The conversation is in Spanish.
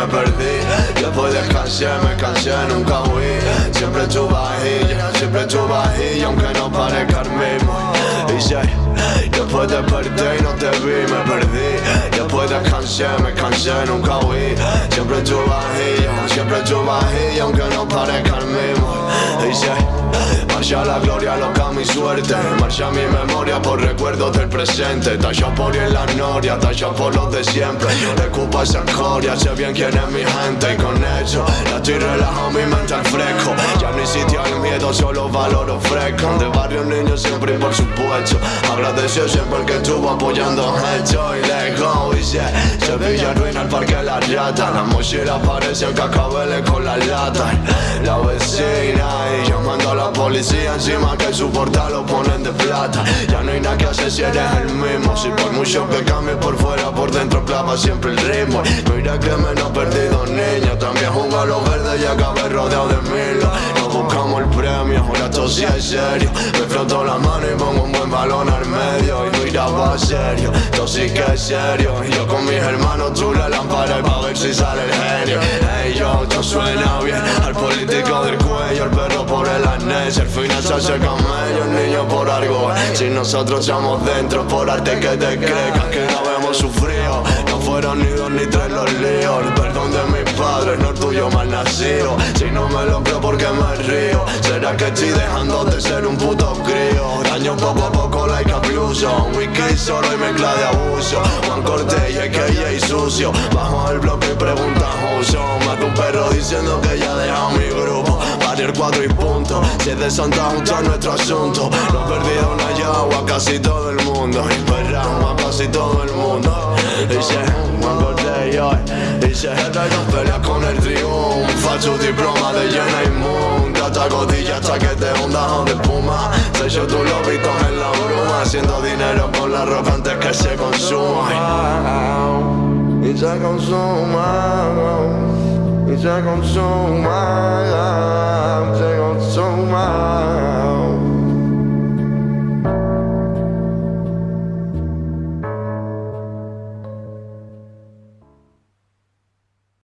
me perdí. Después descansé, me cansé, nunca huí. Siempre tu vajilla, siempre tu vajilla Aunque no parezca el mismo. Y si después desperté y no te vi, me perdí. Después descansé, me cansé, nunca huí. Siempre tu vajilla, siempre tu vajilla Aunque no parezca el mismo. Y si Marcha la gloria, loca mi suerte. Marcha mi memoria por recuerdos del presente. Talla por en la noria, talla por los de siempre. Recupa esa escoria, sé bien quién es mi gente. Y con eso, ya estoy relajado, mi mente al fresco. Ya no sitio hay miedo, solo valor fresco De barrio niño siempre y por supuesto. Agradeció siempre el que estuvo apoyando esto. Y lejos, y se Sevilla ruina el parque de la rata. La mochila en cacabeles con la lata. La vecina y la policía encima que su lo ponen de plata. Ya no hay nada que hacer si eres el mismo. Si por mucho que cambie por fuera, por dentro clava siempre el ritmo. Mira que menos perdido niño. También juega los verdes y acabé rodeado de mil No buscamos el premio, ahora esto sí es serio. Me froto la mano y pongo un buen balón al medio Serio, esto sí que es serio. Yo con mis hermanos tú la lámpara y pa' ver si sale el genio. Ey yo, esto suena bien. Al político del cuello, el perro por el arnés El final se hace camello, el niño por algo. Si nosotros estamos dentro por arte que te creas Que no hemos sufrido mal nacido. Si no me lo creo porque me río ¿Será que estoy dejando de ser un puto crío? Daño poco a poco like abuso Un wiki solo y mezcla de abuso. Juan Cortés y que y sucio. Bajo el bloque y pregunta uso Más de un perro diciendo que ya dejado mi grupo. El cuadro y punto. Si es de Santa Justa nuestro asunto. No perdido una yagua a casi todo el mundo. Y perramos a casi todo el mundo. Y se Dice jeta y nos peleas con el triunfo Falso diploma de llena inmunda Hasta codilla hasta que te hundas o de espuma Sello tus lobitos en la bruma. Haciendo dinero con la ropa antes que se consuma. Y se consuma y se consuma, se consuma.